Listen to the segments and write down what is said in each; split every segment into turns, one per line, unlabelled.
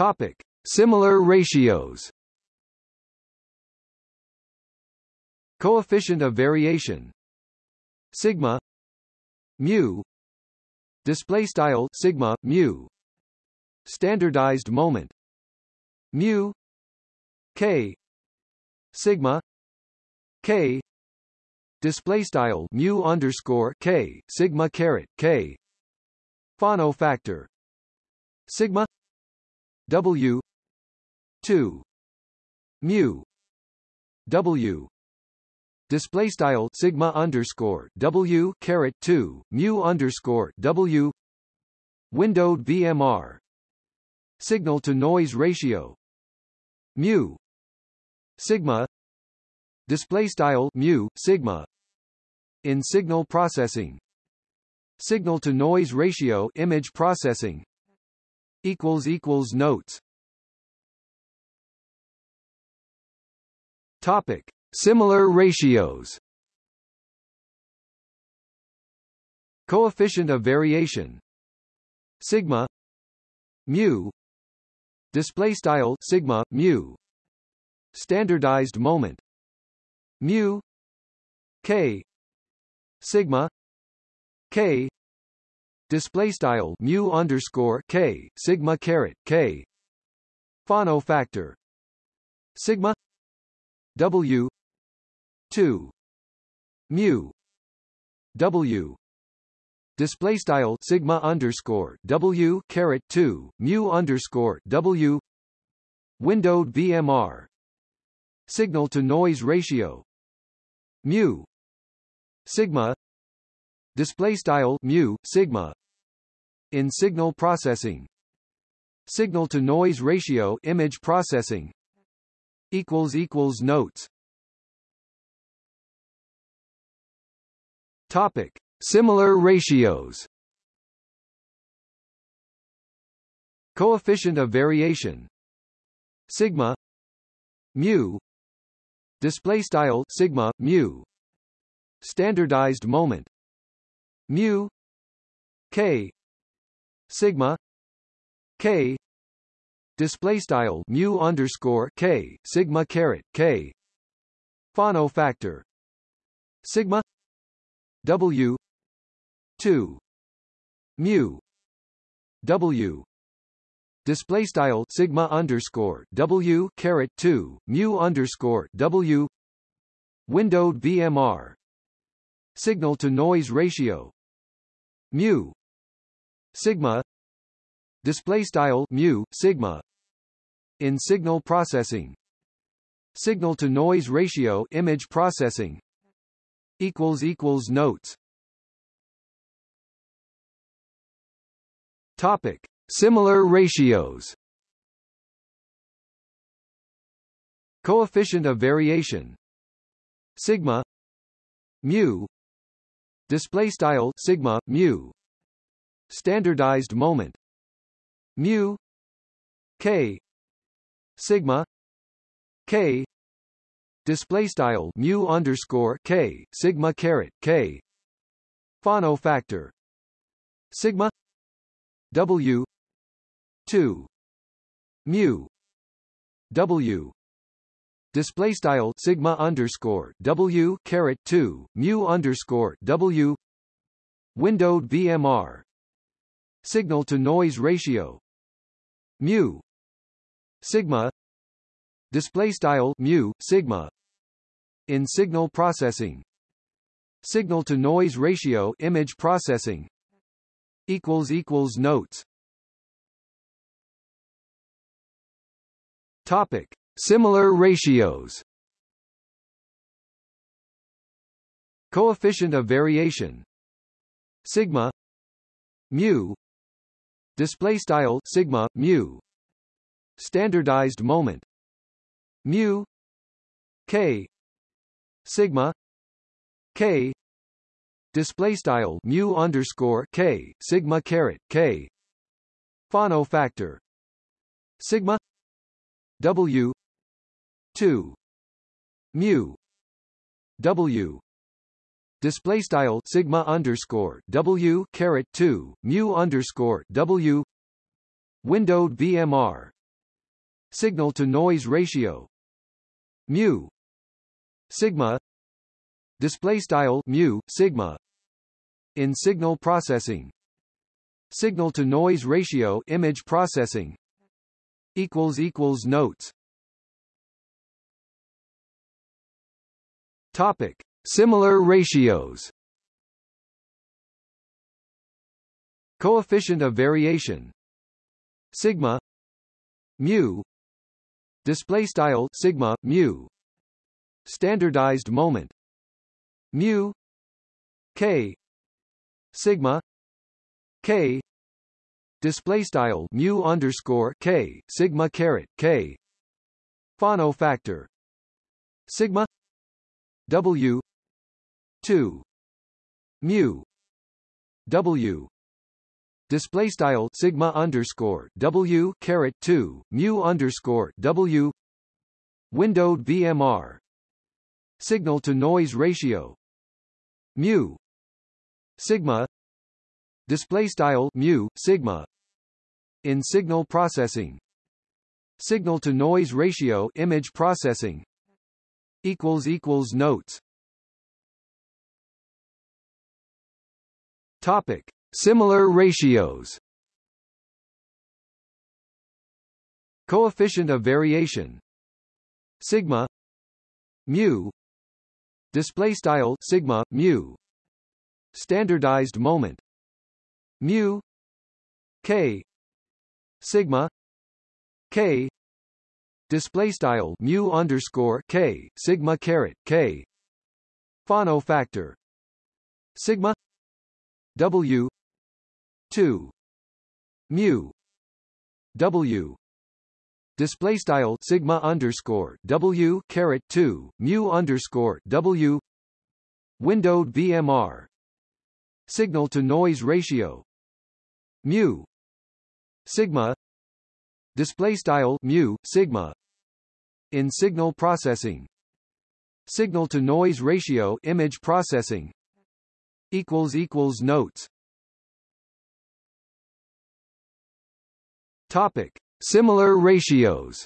Topic: Similar ratios. Coefficient of variation. Sigma. Mu. Display style sigma mu. Standardized moment. Mu. K. Sigma. K. Display style mu underscore k sigma caret k. Fano factor. Sigma w 2 mu w. Display style sigma underscore w caret 2 mu underscore w. Windowed VMR signal to noise ratio. Mu. Sigma. Display style mu sigma. In signal processing. Signal to noise ratio image processing equals equals notes. Topic. Similar ratios. Coefficient of variation. Sigma. Mu. Display style sigma mu. Standardized moment. Mu. K. Sigma. K display style mu underscore k sigma caret k. Fano factor. Sigma. W. 2 mu. W. Display style sigma underscore w caret 2 mu underscore w. Windowed VMR signal to noise ratio. Mu. Sigma display style mu sigma. In signal processing. Signal to noise ratio image processing. Equals equals notes. Topic. Similar ratios. Coefficient of variation. Sigma. Mu. Display style sigma mu. Standardized moment mu k sigma k display style mu underscore k sigma caret k Fano factor sigma w 2 mu w display style sigma underscore w caret 2 mu underscore w windowed VMR signal to noise ratio mu. Sigma. Display style mu sigma. In signal processing. Signal to noise ratio image processing. Equals equals notes. Topic. Similar ratios. Coefficient of variation. Sigma. Mu display style sigma mu. Standardized moment. Mu. K. Sigma. K. Display style mu underscore k sigma caret k. Fano factor. Sigma. W. 2 mu. W display style sigma underscore w caret 2 mu underscore w. Windowed VMR signal to noise ratio mu. Sigma. Display style mu sigma. In signal processing. Signal to noise ratio image processing. Equals equals notes. Topic Similar ratios. Coefficient of variation. Sigma. Mu. Display style sigma mu. Standardized moment. Mu. K. Sigma. K. Display style mu underscore k sigma caret k. Fano factor. Sigma. W 2 mu. W. Display style sigma underscore w caret 2 mu underscore w. Windowed VMR signal to noise ratio. Mu. Sigma. Display style mu sigma. In signal processing. Signal to noise ratio image processing. Equals equals notes topic. Similar ratios. Coefficient of variation. Sigma. Mu. Display style sigma mu. Standardized moment. Mu. K. Sigma. K. Display style mu underscore k sigma caret k. Fano factor. Sigma w 2 mu w. Display style sigma underscore w caret 2 mu underscore w. Windowed VMR signal to noise ratio. Mu. Sigma. Display style mu sigma. In signal processing. Signal to noise ratio image processing equals equals notes. Topic. Similar ratios. Coefficient of variation. Sigma. Mu. Display style sigma mu. Standardized moment. Mu. K. Sigma. K display style mu underscore k sigma caret k. Fano factor. Sigma. W. 2 mu. W. Display style sigma underscore w caret 2 mu underscore w. Windowed VMR signal to noise ratio. Mu. Sigma display style mu sigma in signal processing. Signal to noise ratio image processing equals equals notes. Topic. Similar ratios.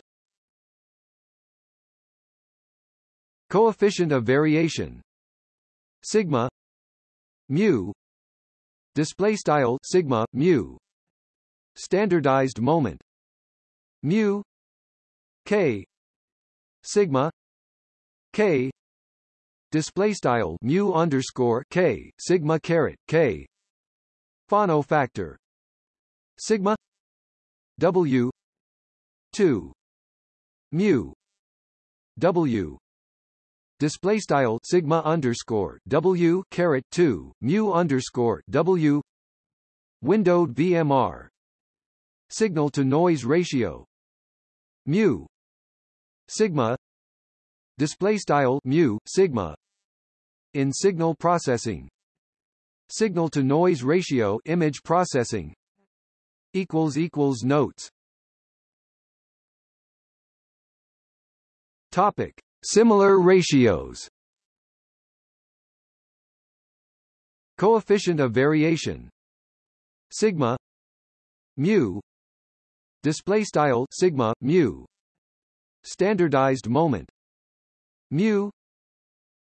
Coefficient of variation. Sigma mu display style sigma mu standardized moment mu k sigma k display style mu underscore k sigma caret k Fano factor sigma w 2 mu w display style sigma underscore w caret 2 mu underscore w windowed VMR signal to noise ratio mu. Sigma. Display style mu sigma. In signal processing. Signal to noise ratio image processing. Equals equals notes. Topic: Similar ratios. Coefficient of variation. Sigma. Mu display style sigma mu. Standardized moment. Mu.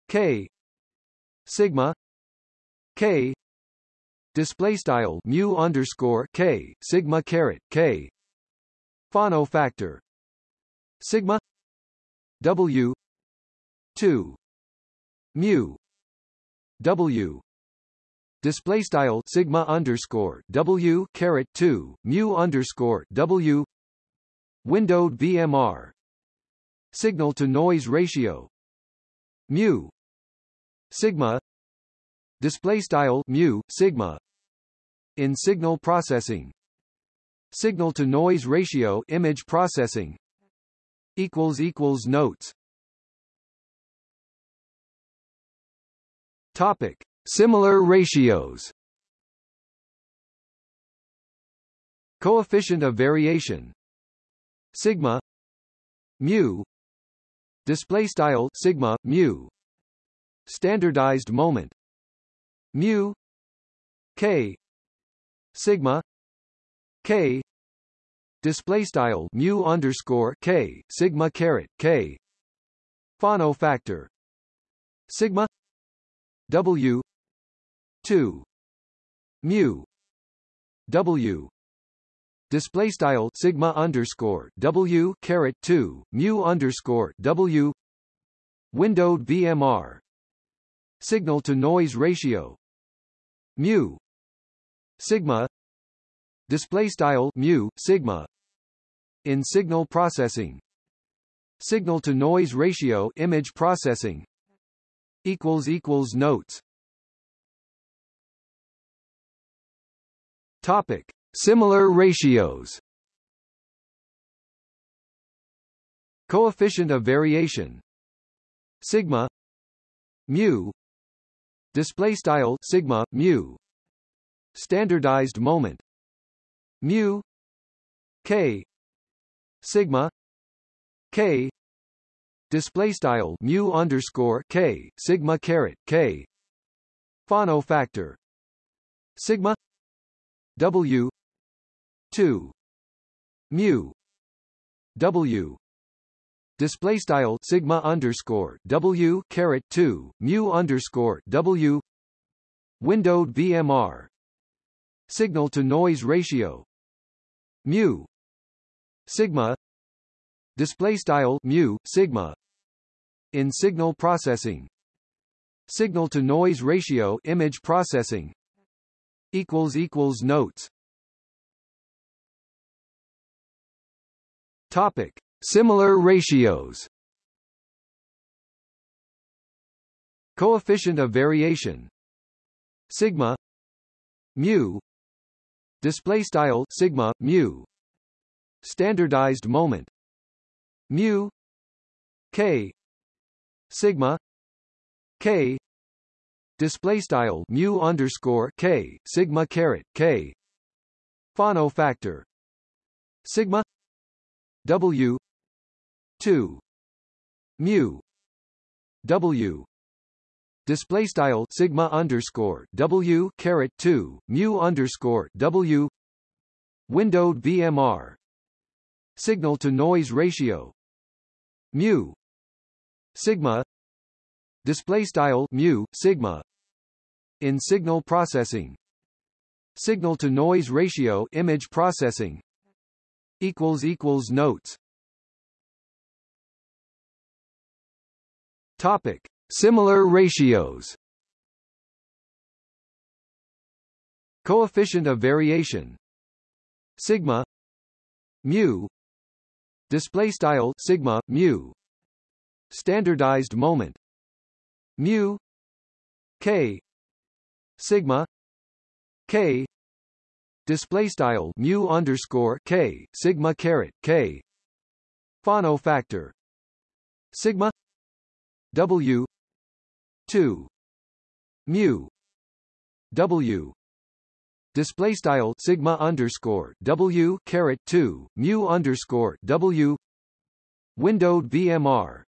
K. Sigma. K. Display style mu underscore k sigma caret k. Fano factor. Sigma. W. Two. Mu. W display style sigma underscore W caret two mu underscore W. Windowed VMR signal to noise ratio mu. Sigma. Display style mu sigma. In signal processing. Signal to noise ratio image processing. Equals equals notes. Topic similar ratios. Coefficient of variation. Sigma. Mu. Display style sigma mu. Standardized moment. Mu. K. Sigma. K. Display style mu underscore k sigma caret k. Fano factor. Sigma. W 2 mu. W. Display style sigma underscore w caret 2 mu underscore w. Windowed VMR signal to noise ratio. Mu. Sigma. Display style mu sigma. In signal processing. Signal to noise ratio image processing. Equals equals notes topic. Similar ratios. Coefficient of variation. Sigma. Mu. Display style sigma mu. Standardized moment. Mu. K. Sigma. K. Display style mu underscore k sigma caret k. Fano factor. Sigma w. 2 mu. W. Display style sigma underscore w caret 2 mu underscore w. Windowed VMR signal to noise ratio. Mu. Sigma. Display style mu sigma. In signal processing. Signal to noise ratio image processing equals equals notes. Topic. Similar ratios. Coefficient of variation. Sigma. Mu. Display style sigma mu. Standardized moment. Mu. K. Sigma. K display style mu underscore k sigma caret k. Fano factor. Sigma. W. 2 mu. W. Display style sigma underscore w caret 2 mu underscore w. Windowed VMR signal to noise ratio. Mu. Sigma display style mu sigma. In signal processing. Signal to noise ratio image processing. Equals equals notes. Topic: Similar ratios. Coefficient of variation. Sigma. Mu. Display style sigma mu. Standardized moment mu k sigma k display style mu underscore k sigma caret k Fano factor sigma W two mu W display style sigma underscore W caret two mu underscore W windowed VMR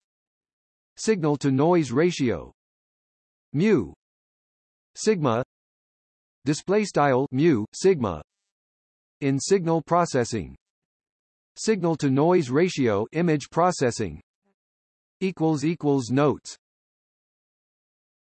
signal to noise ratio mu. Sigma. Display style mu sigma. In signal processing. Signal to noise ratio image processing. Equals equals notes